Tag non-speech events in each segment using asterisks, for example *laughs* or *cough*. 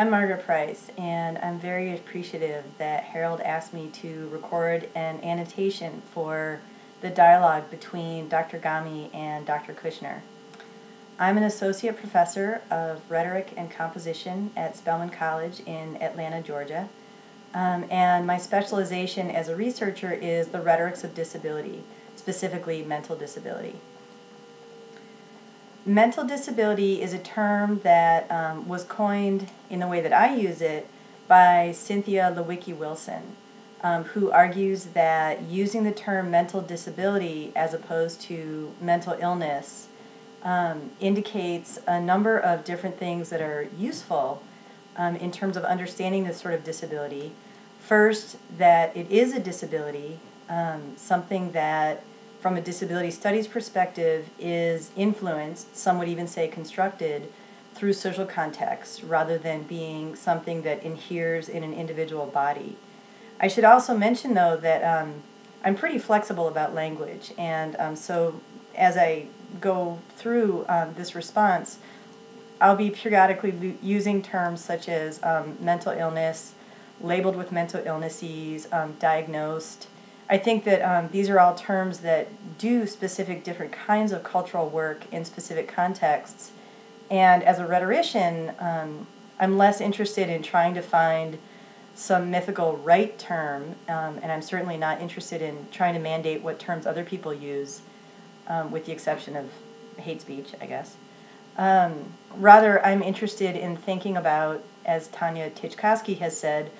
I'm Margaret Price, and I'm very appreciative that Harold asked me to record an annotation for the dialogue between Dr. Ghaemi and Dr. Kushner. I'm an associate professor of rhetoric and composition at Spelman College in Atlanta, Georgia. Um, and my specialization as a researcher is the rhetorics of disability, specifically mental disability. Mental disability is a term that um, was coined in the way that I use it by Cynthia Lewiecki-Wilson, um, who argues that using the term mental disability as opposed to mental illness um, indicates a number of different things that are useful um, in terms of understanding this sort of disability. First, that it is a disability, um, something that, from a disability studies perspective, is influenced, some would even say constructed, through social context rather than being something that inheres in an individual body. I should also mention, though, that um, I'm pretty flexible about language, and um, so as I go through um, this response, I'll be periodically using terms such as um, mental illness, labeled with mental illnesses, um, diagnosed. I think that um, these are all terms that do specific different kinds of cultural work in specific contexts. And as a rhetorician, um, I'm less interested in trying to find some mythical right term, um, and I'm certainly not interested in trying to mandate what terms other people use um, with the exception of hate speech, I guess. Um, rather, I'm interested in thinking about, as Tanya Titchkosky has said,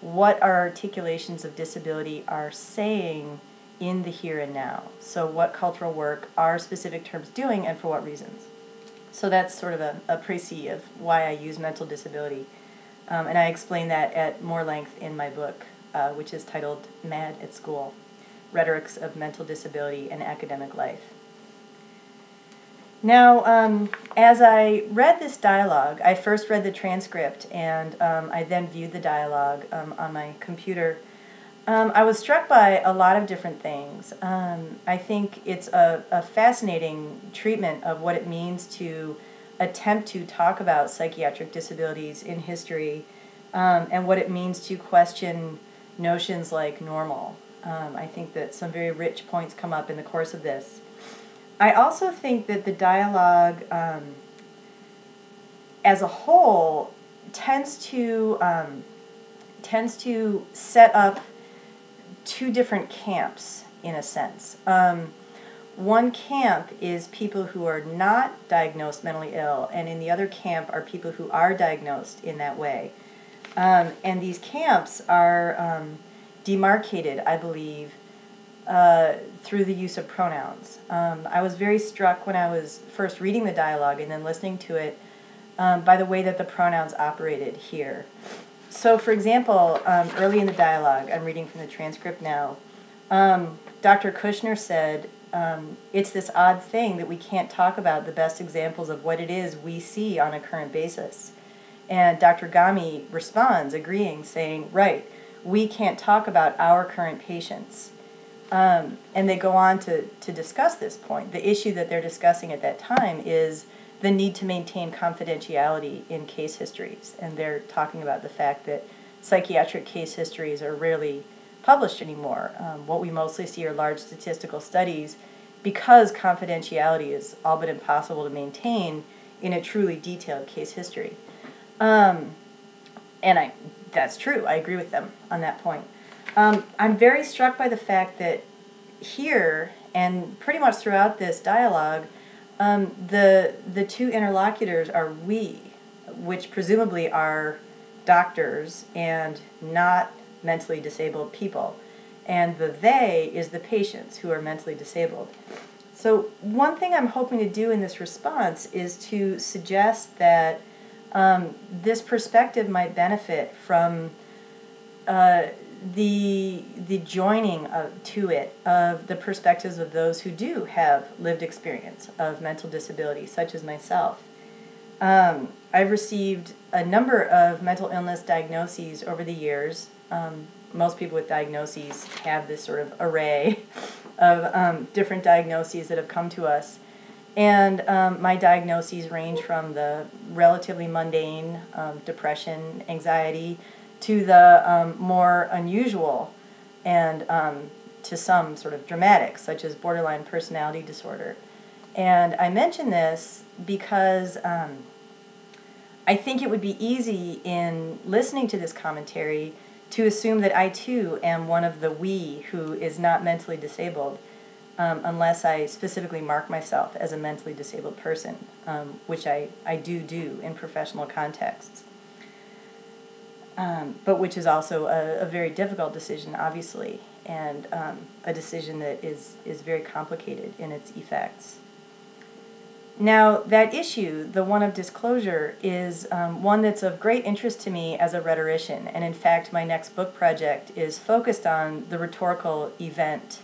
what our articulations of disability are saying in the here and now. So, what cultural work are specific terms doing and for what reasons? So, that's sort of a, a précis of why I use mental disability. Um, and I explain that at more length in my book, uh, which is titled Mad at School Rhetorics of Mental Disability and Academic Life. Now, um, as I read this dialogue, I first read the transcript and um, I then viewed the dialogue um, on my computer. Um, I was struck by a lot of different things. Um, I think it's a, a, fascinating treatment of what it means to attempt to talk about psychiatric disabilities in history um, and what it means to question notions like normal. I think that some very rich points come up in the course of this. I also think that the dialogue um, as a whole tends to um, tends to set up two different camps in a sense. Um, one camp is people who are not diagnosed mentally ill, and in the other camp are people who are diagnosed in that way. Um, and these camps are um, demarcated, I believe, uh, through the use of pronouns. Um, I was very struck when I was first reading the dialogue and then listening to it um, by the way that the pronouns operated here. So, for example, um, early in the dialogue, I'm reading from the transcript now, um, Dr. Kushner said, um, It's this odd thing that we can't talk about the best examples of what it is we see on a current basis. And Dr. Ghaemi responds, agreeing, saying, Right, we can't talk about our current patients. Um, and they go on to, to discuss this point. The issue that they're discussing at that time is the need to maintain confidentiality in case histories. And they're talking about the fact that psychiatric case histories are rarely published anymore. Um, what we mostly see are large statistical studies because confidentiality is all but impossible to maintain in a truly detailed case history. Um, and I, that's true, I agree with them on that point. Um, I'm very struck by the fact that here and pretty much throughout this dialogue, um, the the two interlocutors are we, which presumably are doctors and not mentally disabled people, and the they is the patients who are mentally disabled. So one thing I'm hoping to do in this response is to suggest that um, this perspective might benefit from. Uh, the the joining of, to it of the perspectives of those who do have lived experience of mental disability, such as myself. Um, I've received a number of mental illness diagnoses over the years. Um, most people with diagnoses have this sort of array *laughs* of um, different diagnoses that have come to us. And um, my diagnoses range from the relatively mundane um, depression, anxiety, to the um, more unusual and um, to some sort of dramatic, such as borderline personality disorder. And I mention this because um, I think it would be easy in listening to this commentary to assume that I too am one of the we who is not mentally disabled, um, unless I specifically mark myself as a mentally disabled person, um, which I, I do do in professional contexts. Um, but which is also a, a, very difficult decision, obviously, and um, a decision that is, is very complicated in its effects. Now, that issue, the one of disclosure, is um, one that's of great interest to me as a rhetorician. And in fact, my next book project is focused on the rhetorical event,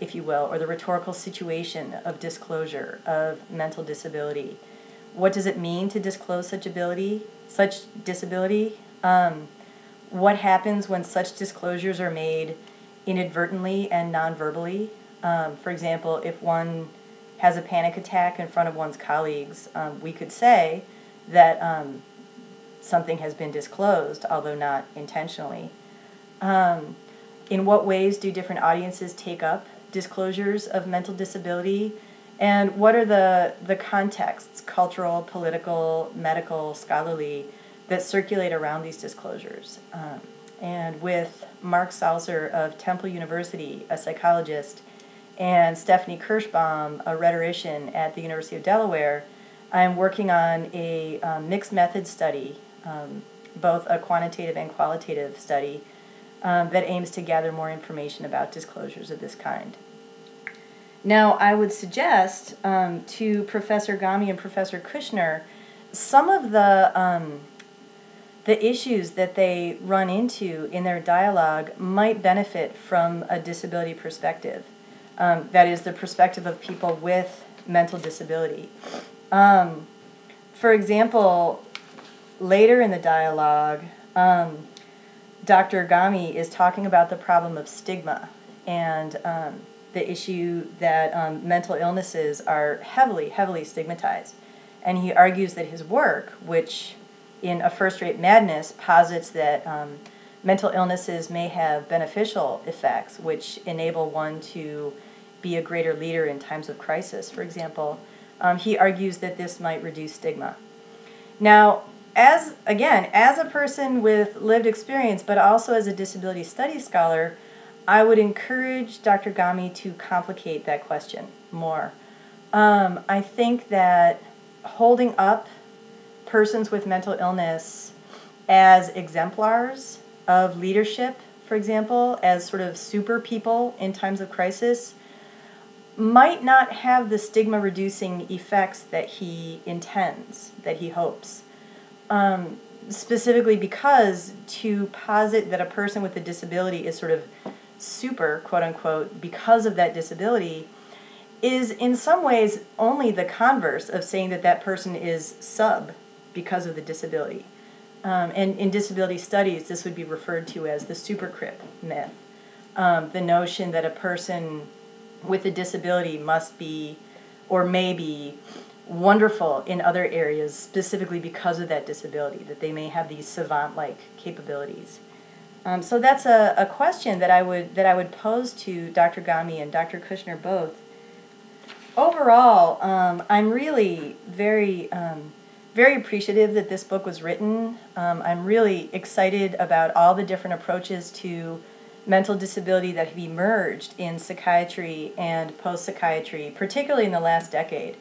if you will, or the rhetorical situation of disclosure of mental disability. What does it mean to disclose such ability, such disability? Um, what happens when such disclosures are made inadvertently and non-verbally? Um, for example, if one has a panic attack in front of one's colleagues, um, we could say that um, something has been disclosed, although not intentionally. Um, in what ways do different audiences take up disclosures of mental disability? And what are the, the contexts, cultural, political, medical, scholarly, that circulate around these disclosures? Um, and with Mark Salzer of Temple University, a psychologist, and Stephanie Kerschbaum, a rhetorician at the University of Delaware, I'm working on a um, mixed method study, um, both a quantitative and qualitative study, um, that aims to gather more information about disclosures of this kind. Now, I would suggest um, to Professor Ghaemi and Professor Kushner some of the um, the issues that they run into in their dialogue might benefit from a disability perspective. Um, that is the perspective of people with mental disability. Um, for example, later in the dialogue, um, Dr. Ghaemi is talking about the problem of stigma and um, the issue that um, mental illnesses are heavily, heavily stigmatized. And he argues that his work, which in A First Rate Madness posits that um, mental illnesses may have beneficial effects, which enable one to be a greater leader in times of crisis, for example. Um, he argues that this might reduce stigma. Now, as again, as a person with lived experience, but also as a disability studies scholar, I would encourage Dr. Ghaemi to complicate that question more. Um, I think that holding up persons with mental illness as exemplars of leadership, for example, as sort of super people in times of crisis, might not have the stigma reducing effects that he intends, that he hopes. Um, specifically because to posit that a person with a disability is sort of super, quote unquote, because of that disability is in some ways only the converse of saying that that person is sub because of the disability. Um, and in disability studies, this would be referred to as the supercrip myth. Um, the notion that a person with a disability must be or may be wonderful in other areas specifically because of that disability, that they may have these savant-like capabilities. Um, so that's a, a question that I would that I would pose to Dr. Ghaemi and Dr. Kushner both. Overall, um, I'm really very um, very appreciative that this book was written. Um, I'm really excited about all the different approaches to mental disability that have emerged in psychiatry and post psychiatry, particularly in the last decade.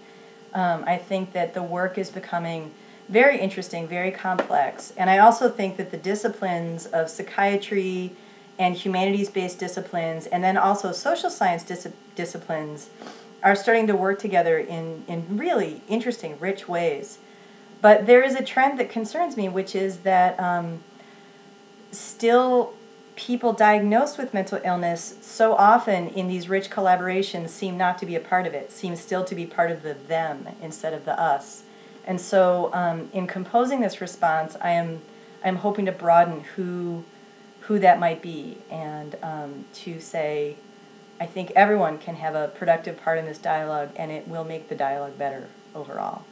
Um, I think that the work is becoming very interesting, very complex, and I also think that the disciplines of psychiatry and humanities based disciplines, and then also social science dis- disciplines, are starting to work together in, in really interesting, rich ways. But there is a trend that concerns me, which is that um, still people diagnosed with mental illness so often in these rich collaborations seem not to be a part of it, seem still to be part of the them instead of the us. And so um, in composing this response, I am I'm hoping to broaden who who that might be and um, to say I think everyone can have a productive part in this dialogue, and it will make the dialogue better overall.